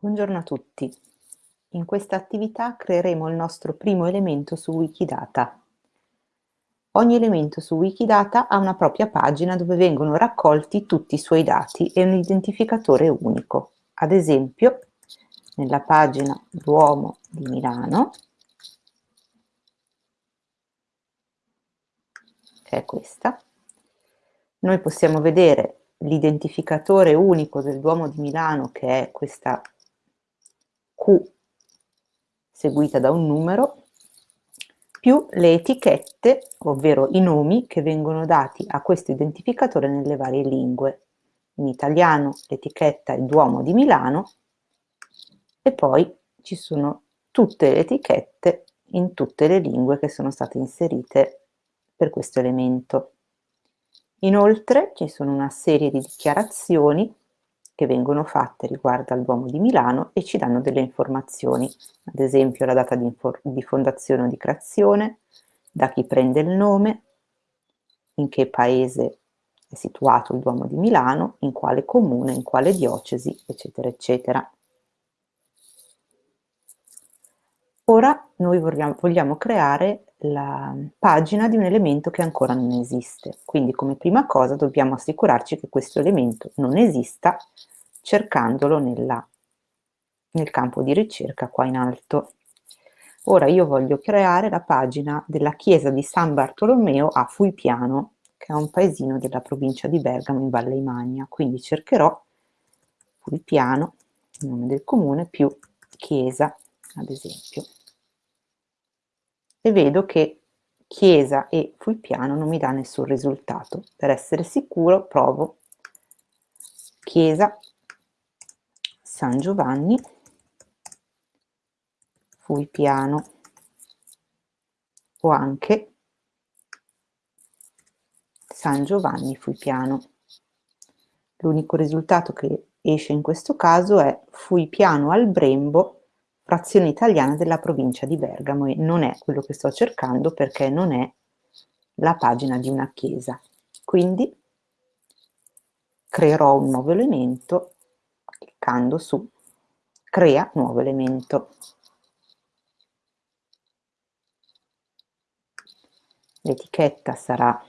Buongiorno a tutti. In questa attività creeremo il nostro primo elemento su Wikidata. Ogni elemento su Wikidata ha una propria pagina dove vengono raccolti tutti i suoi dati e un identificatore unico. Ad esempio, nella pagina Duomo di Milano, che è questa, noi possiamo vedere l'identificatore unico del Duomo di Milano, che è questa Seguita da un numero più le etichette, ovvero i nomi che vengono dati a questo identificatore nelle varie lingue. In italiano l'etichetta è Duomo di Milano e poi ci sono tutte le etichette in tutte le lingue che sono state inserite per questo elemento. Inoltre ci sono una serie di dichiarazioni che vengono fatte riguardo al Duomo di Milano e ci danno delle informazioni, ad esempio la data di, di fondazione o di creazione, da chi prende il nome, in che paese è situato il Duomo di Milano, in quale comune, in quale diocesi, eccetera, eccetera. Ora noi vogliamo, vogliamo creare la pagina di un elemento che ancora non esiste. Quindi come prima cosa dobbiamo assicurarci che questo elemento non esista cercandolo nella, nel campo di ricerca qua in alto. Ora io voglio creare la pagina della chiesa di San Bartolomeo a Fuipiano, che è un paesino della provincia di Bergamo in Valle Imagna, quindi cercherò Fuipiano, il nome del comune, più chiesa, ad esempio e vedo che chiesa e Fulpiano non mi dà nessun risultato. Per essere sicuro provo chiesa San Giovanni Fulpiano o anche San Giovanni Fulpiano. L'unico risultato che esce in questo caso è Fulpiano al Brembo frazione italiana della provincia di Bergamo e non è quello che sto cercando perché non è la pagina di una chiesa. Quindi creerò un nuovo elemento cliccando su crea nuovo elemento. L'etichetta sarà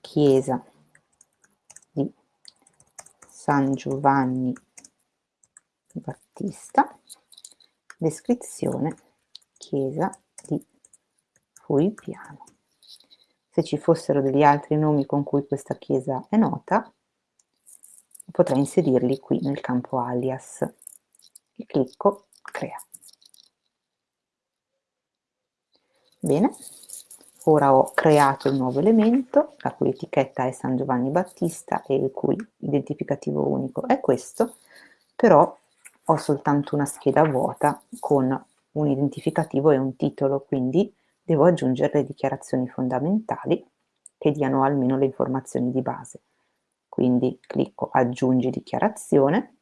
chiesa di San Giovanni Battista descrizione chiesa di Fuipiano. Se ci fossero degli altri nomi con cui questa chiesa è nota, potrei inserirli qui nel campo alias e clicco crea. Bene, ora ho creato il nuovo elemento, la cui etichetta è San Giovanni Battista e il cui identificativo unico è questo, però ho soltanto una scheda vuota con un identificativo e un titolo, quindi devo aggiungere le dichiarazioni fondamentali che diano almeno le informazioni di base. Quindi clicco aggiungi dichiarazione.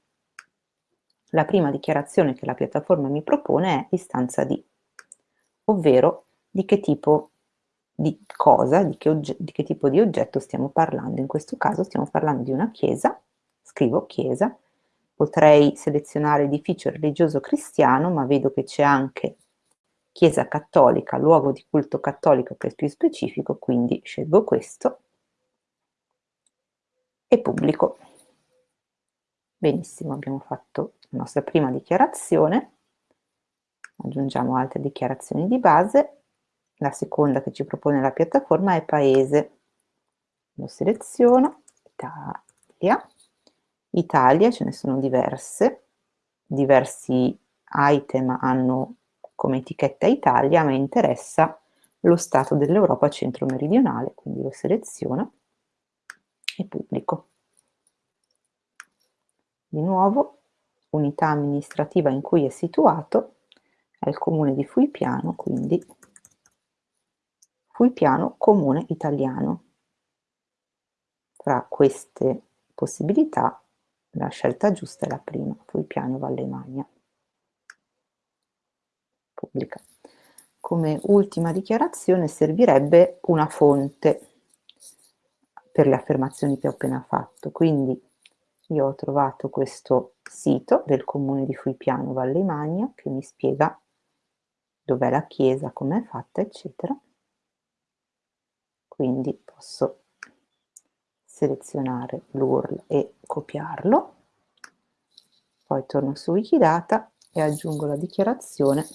La prima dichiarazione che la piattaforma mi propone è istanza di, ovvero di che tipo di cosa, di che, di che tipo di oggetto stiamo parlando. In questo caso stiamo parlando di una chiesa, scrivo chiesa, Potrei selezionare edificio religioso cristiano, ma vedo che c'è anche chiesa cattolica, luogo di culto cattolico che è più specifico, quindi scelgo questo e pubblico. Benissimo, abbiamo fatto la nostra prima dichiarazione, aggiungiamo altre dichiarazioni di base, la seconda che ci propone la piattaforma è paese, lo seleziono, Italia, Italia ce ne sono diverse, diversi item hanno come etichetta Italia, a me interessa lo Stato dell'Europa centro-meridionale, quindi lo seleziono e pubblico. Di nuovo, unità amministrativa in cui è situato è il comune di Fuipiano, quindi Fuipiano comune italiano. Fra queste possibilità la scelta giusta è la prima, il piano Valle. Pubblica. Come ultima dichiarazione servirebbe una fonte per le affermazioni che ho appena fatto, quindi io ho trovato questo sito del comune di Fuipiano Valle Magna che mi spiega dov'è la chiesa, com'è fatta, eccetera. Quindi posso selezionare l'URL e copiarlo, poi torno su Wikidata e aggiungo la dichiarazione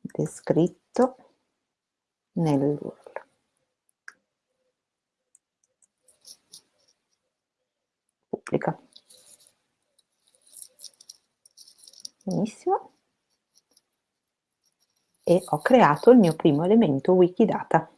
descritto nell'URL. Pubblica. Benissimo. E ho creato il mio primo elemento Wikidata.